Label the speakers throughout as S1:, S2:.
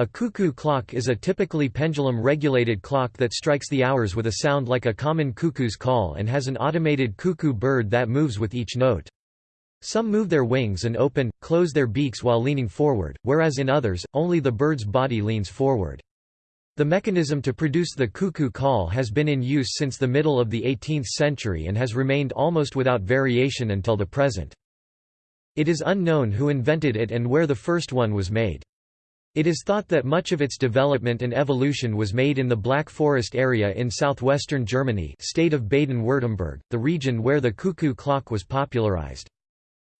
S1: A cuckoo clock is a typically pendulum-regulated clock that strikes the hours with a sound like a common cuckoo's call and has an automated cuckoo bird that moves with each note. Some move their wings and open, close their beaks while leaning forward, whereas in others, only the bird's body leans forward. The mechanism to produce the cuckoo call has been in use since the middle of the 18th century and has remained almost without variation until the present. It is unknown who invented it and where the first one was made. It is thought that much of its development and evolution was made in the Black Forest area in southwestern Germany state of Baden-Württemberg, the region where the cuckoo clock was popularized.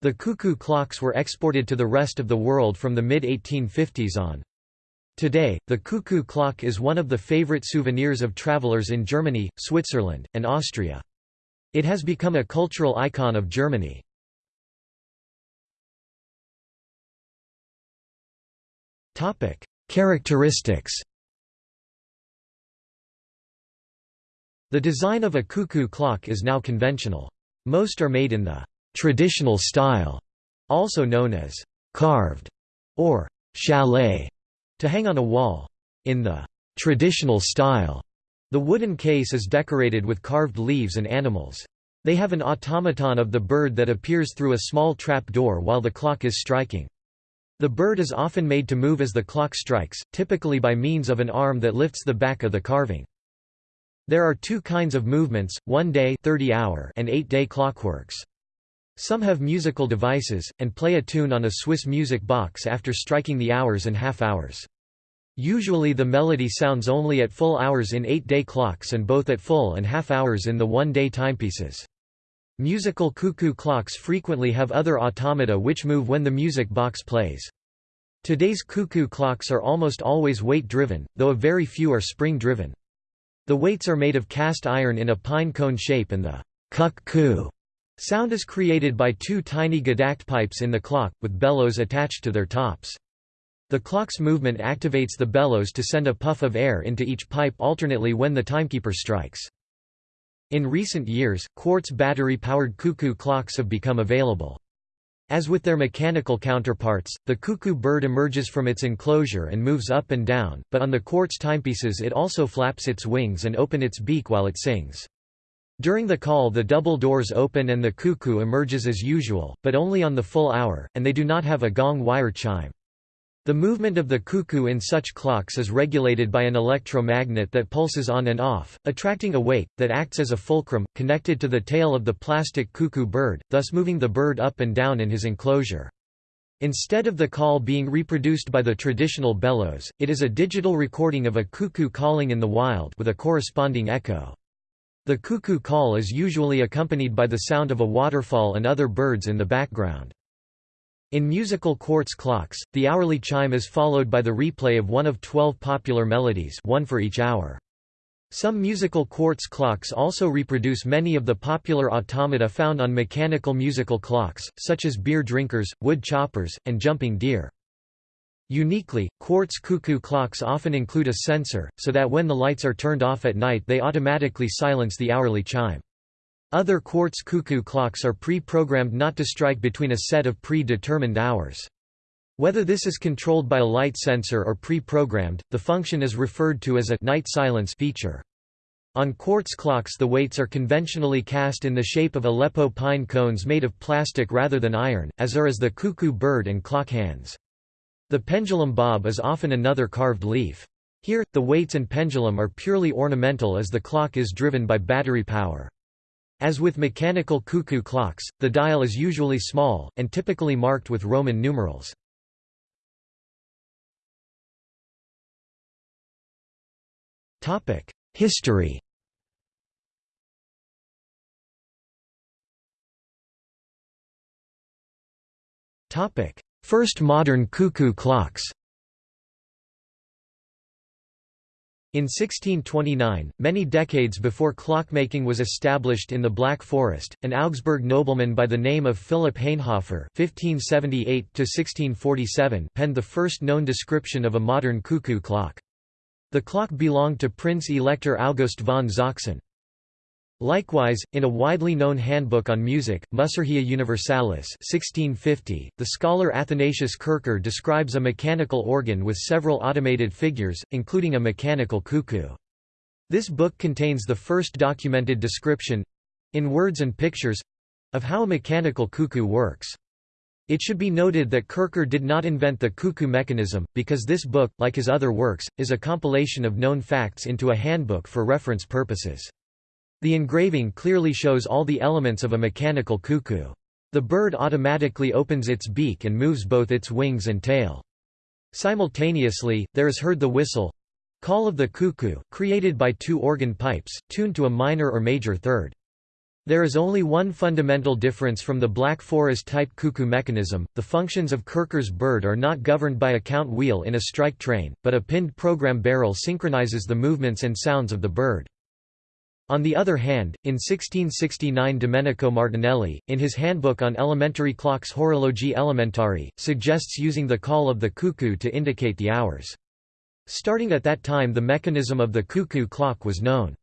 S1: The cuckoo clocks were exported to the rest of the world from the mid-1850s on. Today, the cuckoo clock is one of the favorite souvenirs of travelers in Germany, Switzerland, and Austria. It has become a cultural icon of Germany. Characteristics The design of a cuckoo clock is now conventional. Most are made in the traditional style, also known as carved or chalet, to hang on a wall. In the traditional style, the wooden case is decorated with carved leaves and animals. They have an automaton of the bird that appears through a small trap door while the clock is striking. The bird is often made to move as the clock strikes, typically by means of an arm that lifts the back of the carving. There are two kinds of movements, one-day thirty-hour, and eight-day clockworks. Some have musical devices, and play a tune on a Swiss music box after striking the hours and half hours. Usually the melody sounds only at full hours in eight-day clocks and both at full and half hours in the one-day timepieces. Musical cuckoo clocks frequently have other automata which move when the music box plays. Today's cuckoo clocks are almost always weight-driven, though a very few are spring-driven. The weights are made of cast iron in a pine cone shape and the cuck-coo Sound is created by two tiny gedackt pipes in the clock, with bellows attached to their tops. The clock's movement activates the bellows to send a puff of air into each pipe alternately when the timekeeper strikes. In recent years, quartz battery-powered cuckoo clocks have become available. As with their mechanical counterparts, the cuckoo bird emerges from its enclosure and moves up and down, but on the quartz timepieces it also flaps its wings and open its beak while it sings. During the call the double doors open and the cuckoo emerges as usual, but only on the full hour, and they do not have a gong wire chime. The movement of the cuckoo in such clocks is regulated by an electromagnet that pulses on and off, attracting a weight, that acts as a fulcrum, connected to the tail of the plastic cuckoo bird, thus moving the bird up and down in his enclosure. Instead of the call being reproduced by the traditional bellows, it is a digital recording of a cuckoo calling in the wild with a corresponding echo. The cuckoo call is usually accompanied by the sound of a waterfall and other birds in the background. In musical quartz clocks, the hourly chime is followed by the replay of one of twelve popular melodies one for each hour. Some musical quartz clocks also reproduce many of the popular automata found on mechanical musical clocks, such as beer drinkers, wood choppers, and jumping deer. Uniquely, quartz cuckoo clocks often include a sensor, so that when the lights are turned off at night they automatically silence the hourly chime. Other quartz cuckoo clocks are pre-programmed not to strike between a set of pre-determined hours. Whether this is controlled by a light sensor or pre-programmed, the function is referred to as a night silence feature. On quartz clocks the weights are conventionally cast in the shape of Aleppo pine cones made of plastic rather than iron, as are as the cuckoo bird and clock hands. The pendulum bob is often another carved leaf. Here, the weights and pendulum are purely ornamental as the clock is driven by battery power. As with mechanical cuckoo clocks, the dial is usually small, and typically marked with Roman numerals. History First modern cuckoo clocks In 1629, many decades before clockmaking was established in the Black Forest, an Augsburg nobleman by the name of Philipp Hainhofer (1578–1647) penned the first known description of a modern cuckoo clock. The clock belonged to Prince Elector August von Sachsen. Likewise, in a widely known handbook on music, Musurgia Universalis 1650, the scholar Athanasius Kircher describes a mechanical organ with several automated figures, including a mechanical cuckoo. This book contains the first documented description—in words and pictures—of how a mechanical cuckoo works. It should be noted that Kircher did not invent the cuckoo mechanism, because this book, like his other works, is a compilation of known facts into a handbook for reference purposes. The engraving clearly shows all the elements of a mechanical cuckoo. The bird automatically opens its beak and moves both its wings and tail. Simultaneously, there is heard the whistle call of the cuckoo, created by two organ pipes, tuned to a minor or major third. There is only one fundamental difference from the Black Forest type cuckoo mechanism, the functions of Kircher's bird are not governed by a count wheel in a strike train, but a pinned program barrel synchronizes the movements and sounds of the bird. On the other hand, in 1669 Domenico Martinelli, in his handbook on elementary clocks Horologi Elementari, suggests using the call of the cuckoo to indicate the hours. Starting at that time the mechanism of the cuckoo clock was known.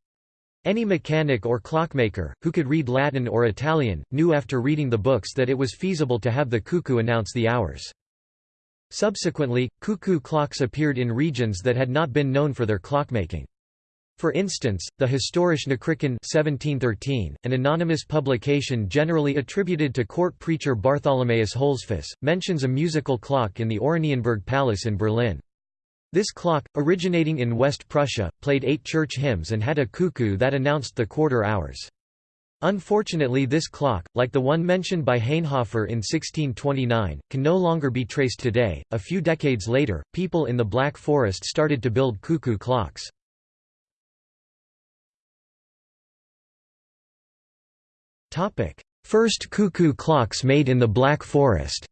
S1: Any mechanic or clockmaker, who could read Latin or Italian, knew after reading the books that it was feasible to have the cuckoo announce the hours. Subsequently, cuckoo clocks appeared in regions that had not been known for their clockmaking. For instance, the Historische Nachrichten 1713, an anonymous publication generally attributed to court preacher Bartholomaeus Holzfuss, mentions a musical clock in the Oranienburg Palace in Berlin. This clock, originating in West Prussia, played eight church hymns and had a cuckoo that announced the quarter hours. Unfortunately this clock, like the one mentioned by Hainhofer in 1629, can no longer be traced today. A few decades later, people in the Black Forest started to build cuckoo clocks. First cuckoo clocks made in the Black Forest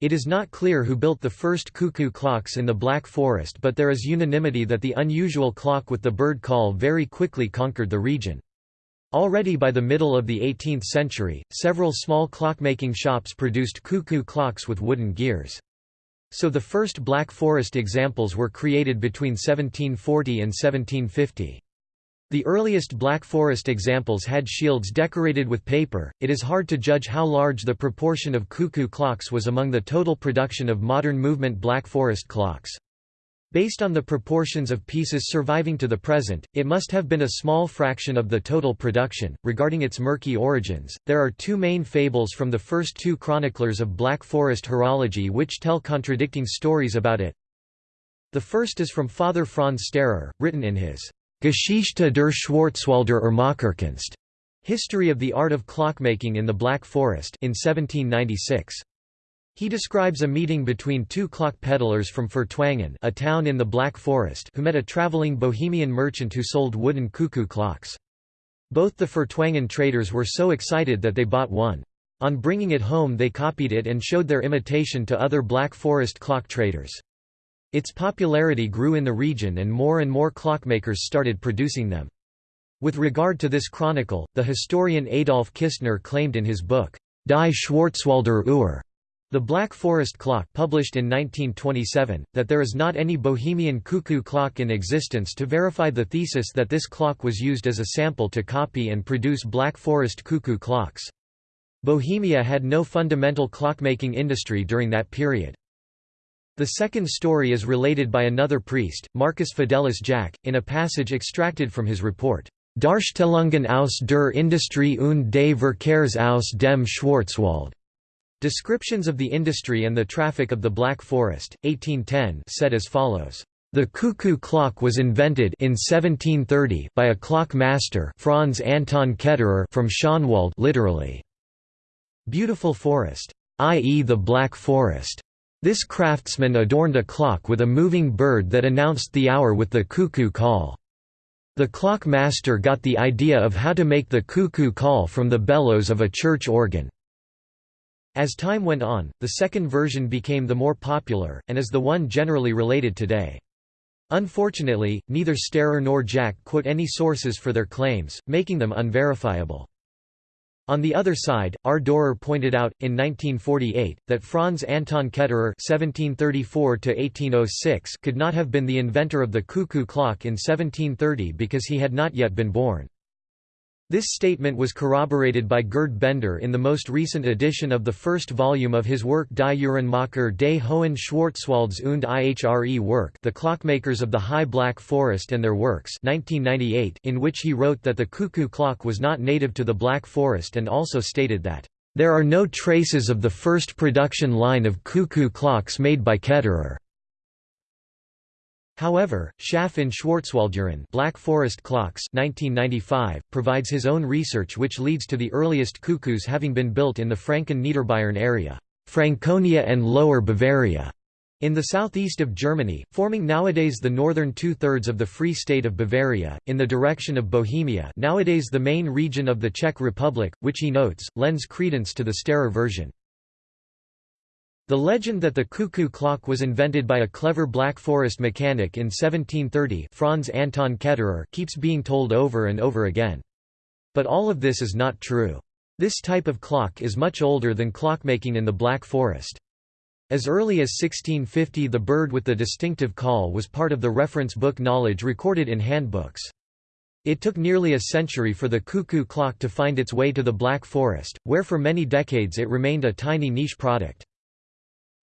S1: It is not clear who built the first cuckoo clocks in the Black Forest but there is unanimity that the unusual clock with the bird call very quickly conquered the region. Already by the middle of the 18th century, several small clockmaking shops produced cuckoo clocks with wooden gears. So the first Black Forest examples were created between 1740 and 1750. The earliest Black Forest examples had shields decorated with paper. It is hard to judge how large the proportion of cuckoo clocks was among the total production of modern movement Black Forest clocks. Based on the proportions of pieces surviving to the present, it must have been a small fraction of the total production. Regarding its murky origins, there are two main fables from the first two chroniclers of Black Forest horology which tell contradicting stories about it. The first is from Father Franz Steyrer, written in his Geschichte der Schwarzwälder Uhrmacherkunst, History of the Art of Clockmaking in the Black Forest in 1796. He describes a meeting between two clock peddlers from Furtwangen a town in the Black Forest who met a traveling Bohemian merchant who sold wooden cuckoo clocks. Both the Furtwangen traders were so excited that they bought one. On bringing it home they copied it and showed their imitation to other Black Forest clock traders. Its popularity grew in the region and more and more clockmakers started producing them. With regard to this chronicle, the historian Adolf Kistner claimed in his book, Die Schwarzwälder Uhr, The Black Forest Clock published in 1927, that there is not any Bohemian cuckoo clock in existence to verify the thesis that this clock was used as a sample to copy and produce Black Forest cuckoo clocks. Bohemia had no fundamental clockmaking industry during that period. The second story is related by another priest, Marcus Fidelis Jack, in a passage extracted from his report, Darstellungen aus der Industrie und des Verkehrs aus dem Schwarzwald. Descriptions of the industry and the traffic of the Black Forest, 1810 said as follows. The cuckoo clock was invented in 1730 by a clock master Franz Anton Ketterer from Schönwald literally, beautiful forest, i.e. the Black Forest. This craftsman adorned a clock with a moving bird that announced the hour with the cuckoo call. The clock master got the idea of how to make the cuckoo call from the bellows of a church organ. As time went on, the second version became the more popular, and is the one generally related today. Unfortunately, neither Steyrer nor Jack quote any sources for their claims, making them unverifiable. On the other side, R. Dorer pointed out, in 1948, that Franz Anton Ketterer (1734–1806) could not have been the inventor of the cuckoo clock in 1730 because he had not yet been born. This statement was corroborated by Gerd Bender in the most recent edition of the first volume of his work Die Uhrenmacher des Hohen Schwarzwalds und ihre Werk The Clockmakers of the High Black Forest and Their Works 1998, in which he wrote that the cuckoo clock was not native to the Black Forest and also stated that, "...there are no traces of the first production line of cuckoo clocks made by Ketterer." However, Schaff in Black Forest Clocks 1995, provides his own research which leads to the earliest cuckoos having been built in the Franken-Niederbayern area Franconia and Lower Bavaria, in the southeast of Germany, forming nowadays the northern two-thirds of the Free State of Bavaria, in the direction of Bohemia nowadays the main region of the Czech Republic, which he notes, lends credence to the Steyrer version. The legend that the cuckoo clock was invented by a clever Black Forest mechanic in 1730 Franz Anton Ketterer keeps being told over and over again. But all of this is not true. This type of clock is much older than clockmaking in the Black Forest. As early as 1650 the bird with the distinctive call was part of the reference book knowledge recorded in handbooks. It took nearly a century for the cuckoo clock to find its way to the Black Forest, where for many decades it remained a tiny niche product.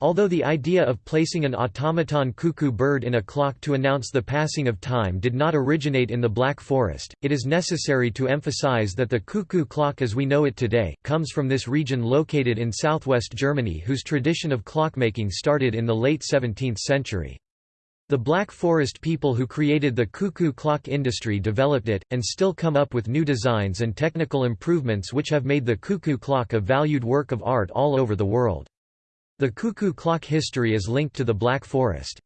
S1: Although the idea of placing an automaton cuckoo bird in a clock to announce the passing of time did not originate in the Black Forest, it is necessary to emphasize that the cuckoo clock as we know it today, comes from this region located in southwest Germany whose tradition of clockmaking started in the late 17th century. The Black Forest people who created the cuckoo clock industry developed it, and still come up with new designs and technical improvements which have made the cuckoo clock a valued work of art all over the world. The cuckoo clock history is linked to the Black Forest.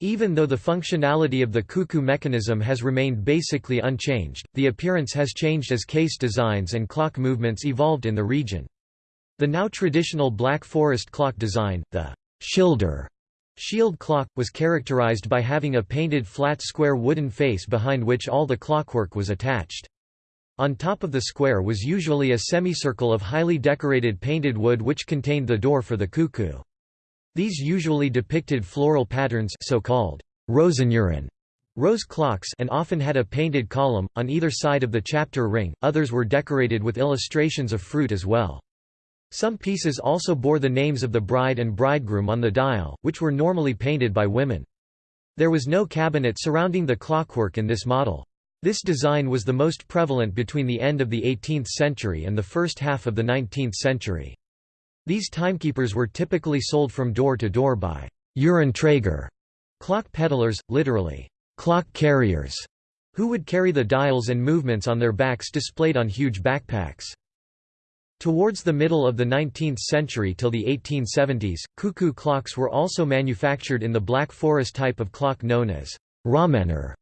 S1: Even though the functionality of the cuckoo mechanism has remained basically unchanged, the appearance has changed as case designs and clock movements evolved in the region. The now traditional Black Forest clock design, the Schilder shield clock, was characterized by having a painted flat square wooden face behind which all the clockwork was attached. On top of the square was usually a semicircle of highly decorated painted wood which contained the door for the cuckoo. These usually depicted floral patterns so-called Rosenuhren rose clocks and often had a painted column, on either side of the chapter ring, others were decorated with illustrations of fruit as well. Some pieces also bore the names of the bride and bridegroom on the dial, which were normally painted by women. There was no cabinet surrounding the clockwork in this model. This design was the most prevalent between the end of the 18th century and the first half of the 19th century. These timekeepers were typically sold from door to door by Uhrenträger, clock peddlers, literally, clock carriers, who would carry the dials and movements on their backs displayed on huge backpacks. Towards the middle of the 19th century till the 1870s, cuckoo clocks were also manufactured in the Black Forest type of clock known as Rahmänner,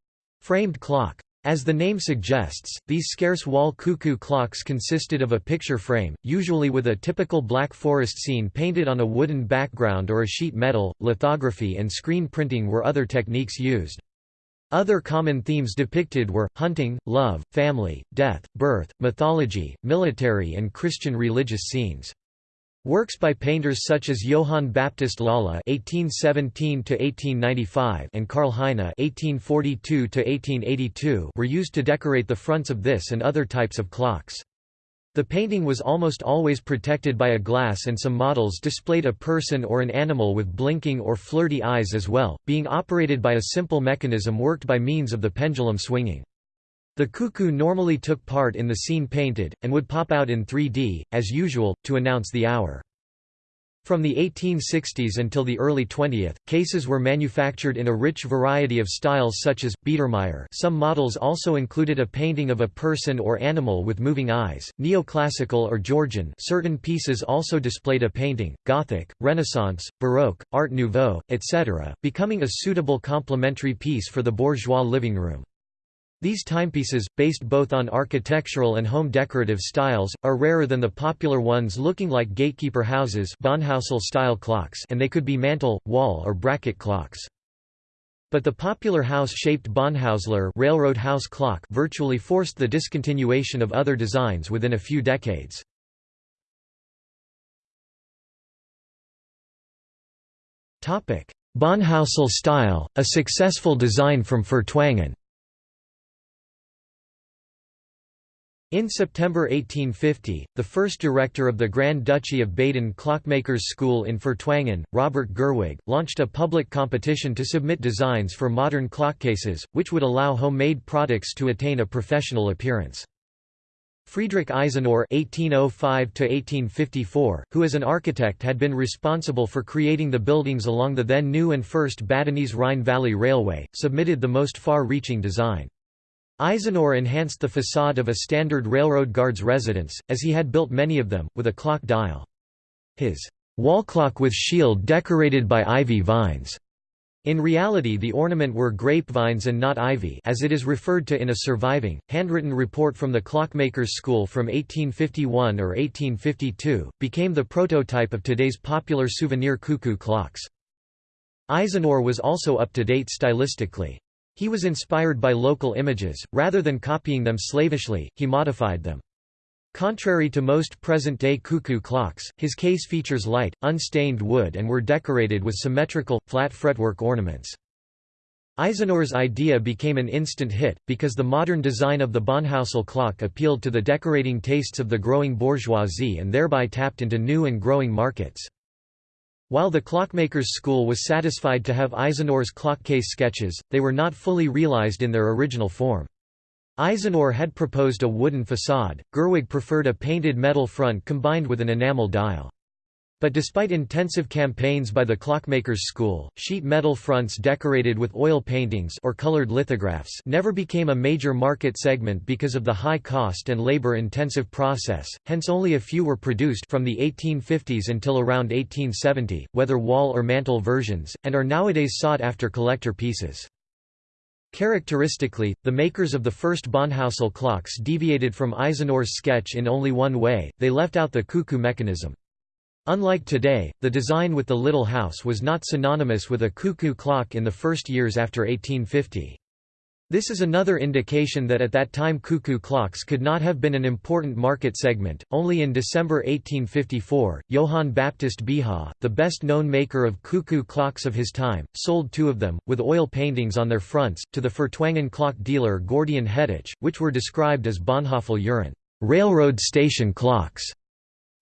S1: framed clock. As the name suggests, these scarce wall cuckoo clocks consisted of a picture frame, usually with a typical Black Forest scene painted on a wooden background or a sheet metal. Lithography and screen printing were other techniques used. Other common themes depicted were, hunting, love, family, death, birth, mythology, military and Christian religious scenes. Works by painters such as Johann Baptist Lala (1817–1895) and Karl Heine (1842–1882) were used to decorate the fronts of this and other types of clocks. The painting was almost always protected by a glass and some models displayed a person or an animal with blinking or flirty eyes as well, being operated by a simple mechanism worked by means of the pendulum swinging. The cuckoo normally took part in the scene painted, and would pop out in 3D, as usual, to announce the hour. From the 1860s until the early 20th, cases were manufactured in a rich variety of styles such as, Biedermeier some models also included a painting of a person or animal with moving eyes, neoclassical or Georgian certain pieces also displayed a painting, Gothic, Renaissance, Baroque, Art Nouveau, etc., becoming a suitable complementary piece for the bourgeois living room. These timepieces, based both on architectural and home decorative styles, are rarer than the popular ones looking like gatekeeper houses style clocks and they could be mantle, wall or bracket clocks. But the popular house-shaped Bonhausler railroad house clock virtually forced the discontinuation of other designs within a few decades. Bahnhäusle style, a successful design from Furtwangen In September 1850, the first director of the Grand Duchy of Baden Clockmakers' School in Furtwangen, Robert Gerwig, launched a public competition to submit designs for modern clockcases, which would allow homemade products to attain a professional appearance. Friedrich Eisenlohr (1805–1854), who as an architect had been responsible for creating the buildings along the then new and first Badenese Rhine Valley Railway, submitted the most far-reaching design. Eisenlohr enhanced the facade of a standard railroad guard's residence, as he had built many of them, with a clock dial. His wall clock with shield decorated by ivy vines. In reality the ornament were grapevines and not ivy as it is referred to in a surviving, handwritten report from the clockmakers' school from 1851 or 1852, became the prototype of today's popular souvenir cuckoo clocks. Eisenlohr was also up to date stylistically. He was inspired by local images, rather than copying them slavishly, he modified them. Contrary to most present-day cuckoo clocks, his case features light, unstained wood and were decorated with symmetrical, flat fretwork ornaments. Eisenlohr's idea became an instant hit, because the modern design of the Bahnhäusle clock appealed to the decorating tastes of the growing bourgeoisie and thereby tapped into new and growing markets. While the clockmakers' school was satisfied to have Eisenlohr's clockcase sketches, they were not fully realized in their original form. Eisenlohr had proposed a wooden facade, Gerwig preferred a painted metal front combined with an enamel dial. But despite intensive campaigns by the clockmakers' school, sheet metal fronts decorated with oil paintings or colored lithographs never became a major market segment because of the high cost and labor-intensive process, hence only a few were produced from the 1850s until around 1870, whether wall or mantel versions, and are nowadays sought after collector pieces. Characteristically, the makers of the first Bahnhäusle clocks deviated from Eisenlohr's sketch in only one way, they left out the cuckoo mechanism. Unlike today, the design with the little house was not synonymous with a cuckoo clock in the first years after 1850. This is another indication that at that time cuckoo clocks could not have been an important market segment. Only in December 1854, Johann Baptist Beha, the best known maker of cuckoo clocks of his time, sold two of them, with oil paintings on their fronts, to the Furtwangen clock dealer Gordian Hettich, which were described as Bonhoeffel Uhren railroad station clocks.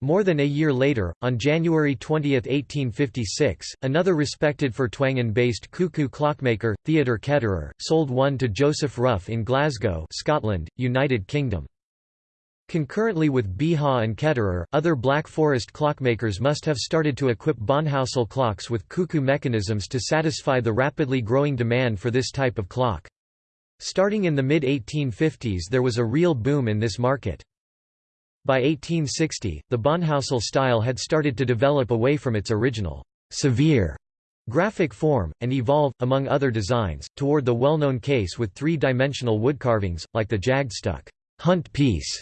S1: More than a year later, on January 20, 1856, another respected for Furtwangen-based cuckoo clockmaker, Theodor Ketterer, sold one to Joseph Ruff in Glasgow Scotland, United Kingdom. Concurrently with Beha and Ketterer, other Black Forest clockmakers must have started to equip Bahnhäusle clocks with cuckoo mechanisms to satisfy the rapidly growing demand for this type of clock. Starting in the mid-1850s there was a real boom in this market. By 1860, the Bahnhäusle style had started to develop away from its original severe graphic form, and evolve, among other designs, toward the well-known case with three-dimensional wood carvings, like the Jagdstuck hunt piece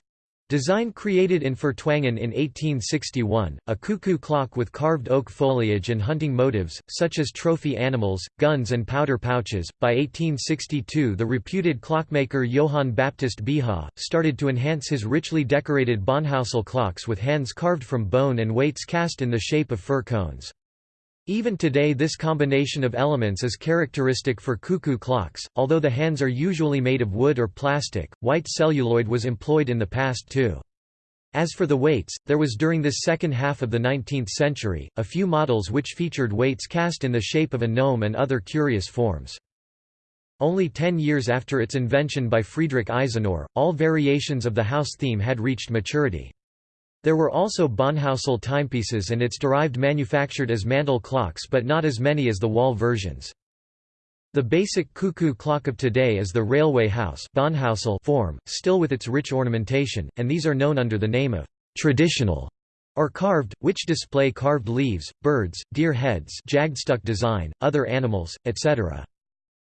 S1: Design created in Furtwangen in 1861, a cuckoo clock with carved oak foliage and hunting motives, such as trophy animals, guns and powder pouches. By 1862 the reputed clockmaker Johann Baptist Beha, started to enhance his richly decorated Bahnhäusle clocks with hands carved from bone and weights cast in the shape of fir cones. Even today this combination of elements is characteristic for cuckoo clocks, although the hands are usually made of wood or plastic, white celluloid was employed in the past too. As for the weights, there was during this second half of the 19th century, a few models which featured weights cast in the shape of a gnome and other curious forms. Only ten years after its invention by Friedrich Eisenlohr, all variations of the house theme had reached maturity. There were also Bahnhäusle timepieces and its derived manufactured as mantel clocks but not as many as the wall versions. The basic cuckoo clock of today is the railway house form, still with its rich ornamentation, and these are known under the name of traditional or carved, which display carved leaves, birds, deer heads jagdstuck design, other animals, etc.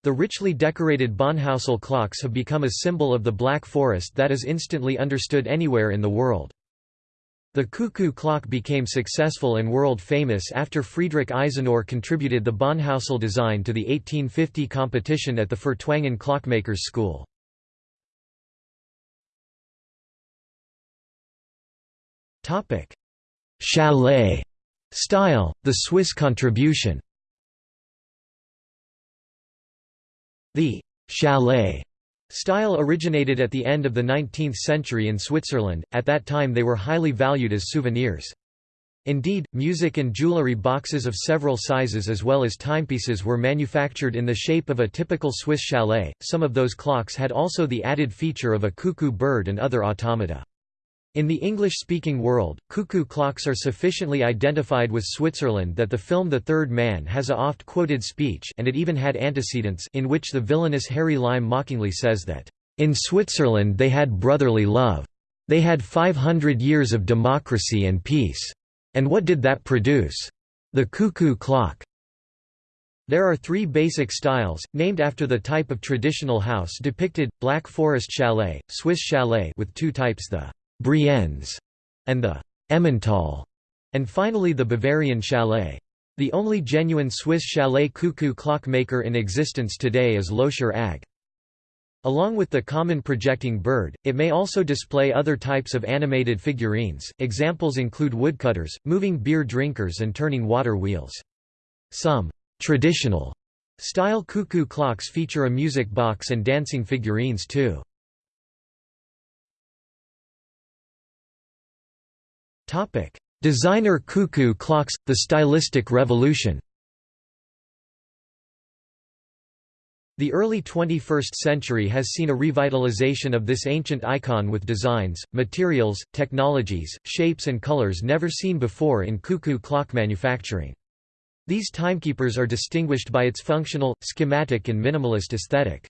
S1: The richly decorated Bahnhäusle clocks have become a symbol of the Black Forest that is instantly understood anywhere in the world. The cuckoo clock became successful and world famous after Friedrich Eisenlohr contributed the Bahnhäusle design to the 1850 competition at the Furtwangen Clockmakers School. Chalet style, the Swiss contribution The chalet style originated at the end of the 19th century in Switzerland, at that time they were highly valued as souvenirs. Indeed, music and jewelry boxes of several sizes as well as timepieces were manufactured in the shape of a typical Swiss chalet. Some of those clocks had also the added feature of a cuckoo bird and other automata. In the English-speaking world, cuckoo clocks are sufficiently identified with Switzerland that the film The Third Man has a oft-quoted speech and it even had antecedents in which the villainous Harry Lime mockingly says that, "...in Switzerland they had brotherly love. They had 500 years of democracy and peace. And what did that produce? The cuckoo clock." There are three basic styles, named after the type of traditional house depicted, Black Forest Chalet, Swiss Chalet with two types the Brienz, and the Emmental, and finally the Bavarian chalet. The only genuine Swiss chalet cuckoo clock maker in existence today is Lötscher AG. Along with the common projecting bird, it may also display other types of animated figurines. Examples include woodcutters, moving beer drinkers, and turning water wheels. Some traditional style cuckoo clocks feature a music box and dancing figurines too. Topic: Designer cuckoo clocks – the stylistic revolution The early 21st century has seen a revitalization of this ancient icon with designs, materials, technologies, shapes and colors never seen before in cuckoo clock manufacturing. These timekeepers are distinguished by its functional, schematic and minimalist aesthetic.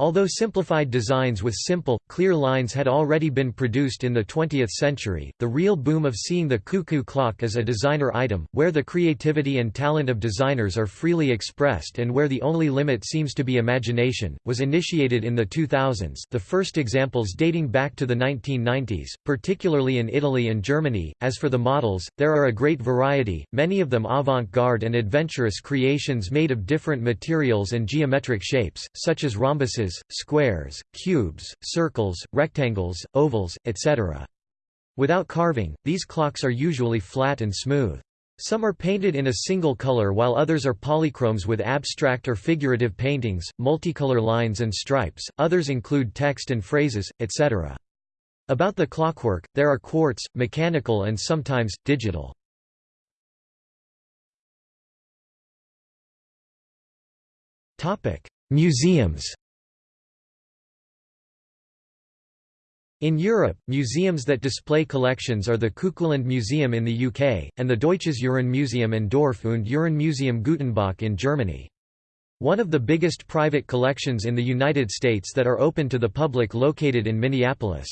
S1: Although simplified designs with simple, clear lines had already been produced in the 20th century, the real boom of seeing the cuckoo clock as a designer item, where the creativity and talent of designers are freely expressed and where the only limit seems to be imagination, was initiated in the 2000s the first examples dating back to the 1990s, particularly in Italy and Germany. As for the models, there are a great variety, many of them avant-garde and adventurous creations made of different materials and geometric shapes, such as rhombuses squares, cubes, circles, rectangles, ovals, etc. Without carving, these clocks are usually flat and smooth. Some are painted in a single color while others are polychromes with abstract or figurative paintings, multicolor lines and stripes, others include text and phrases, etc. About the clockwork, there are quartz, mechanical and sometimes, digital. Museums In Europe, museums that display collections are the Cuckooland Museum in the UK, and the Deutsches Uhrenmuseum and Dorf und Uhrenmuseum Gutenbach in Germany. One of the biggest private collections in the United States that are open to the public located in Minneapolis.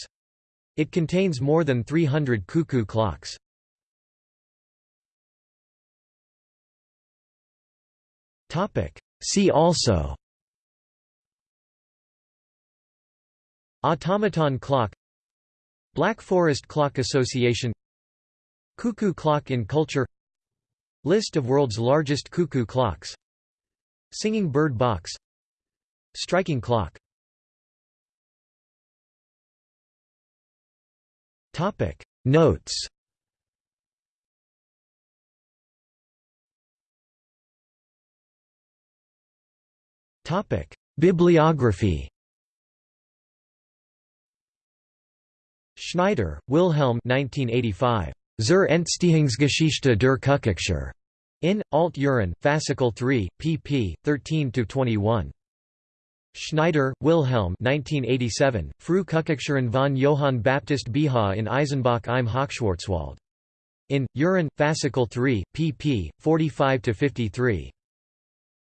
S1: It contains more than 300 cuckoo clocks. See also Automaton clock Black Forest Clock Association Cuckoo clock in culture List of world's largest cuckoo clocks Singing bird box Striking clock. Topic. Notes. Topic. Bibliography Schneider, Wilhelm 1985. Zur Entstehungsgeschichte der Kuckucksuhr. In, Alt Uhren, Fascicle 3, pp. 13–21. Schneider, Wilhelm 1987, Früh Kuckucksuhren von Johann Baptist Beha in Eisenbach im Hochschwarzwald. In, Uhren, Fascicle 3, pp. 45–53.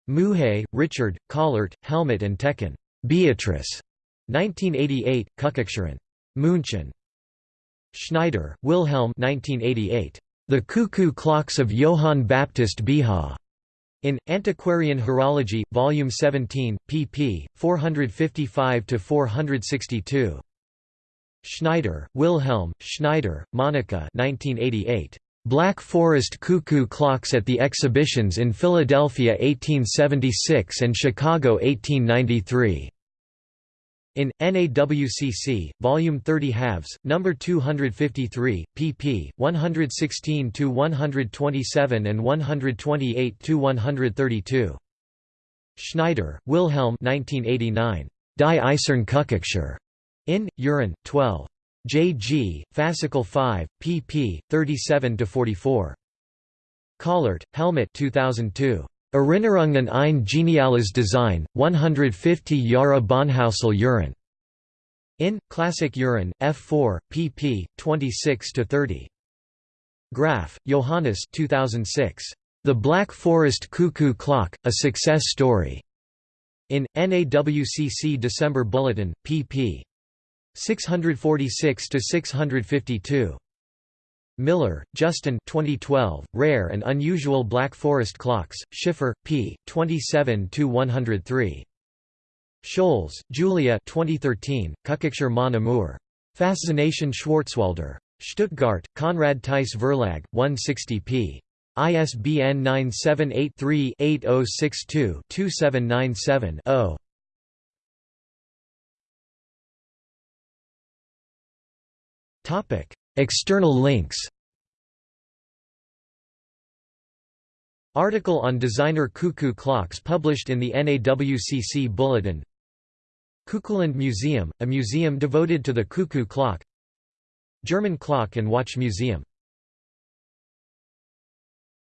S1: Muhe, Richard, Kollert, Helmut and Tecken. Beatrice. 1988, Kuckucksuhren. München. Schneider, Wilhelm 1988. The Cuckoo Clocks of Johann Baptist Beha. In, Antiquarian Horology, Volume 17, pp. 455–462. Schneider, Wilhelm, Schneider, Monica 1988. Black Forest Cuckoo Clocks at the Exhibitions in Philadelphia 1876 and Chicago 1893. In NAWCC, Volume 30 halves, number 253, pp. 116 to 127 and 128 to 132. Schneider, Wilhelm 1989. Die Eisern Kuckucksuhren. In Uhren, 12. J. G. Fascicle 5, pp. 37 to 44. Kollert, Helmut 2002. Erinnerungen ein geniales Design, 150 Jahre Bahnhäusle Uhren. In Classic Uhren, F4, pp. 26–30. Graf, Johannes 2006. The Black Forest Cuckoo Clock, A Success Story. In, NAWCC December Bulletin, pp. 646–652. Miller, Justin 2012, Rare and Unusual Black Forest Clocks, Schiffer, p. 27–103. Scholz, Julia 2013, Kuckucksuhren Mon Amour. Faszination Schwarzwälder. Stuttgart, Konrad Theiss Verlag, 160 p. ISBN 978-3062-2797-0. External links. Article on designer cuckoo clocks published in the NAWCC Bulletin. Cuckooland Museum, a museum devoted to the cuckoo clock. German Clock and Watch Museum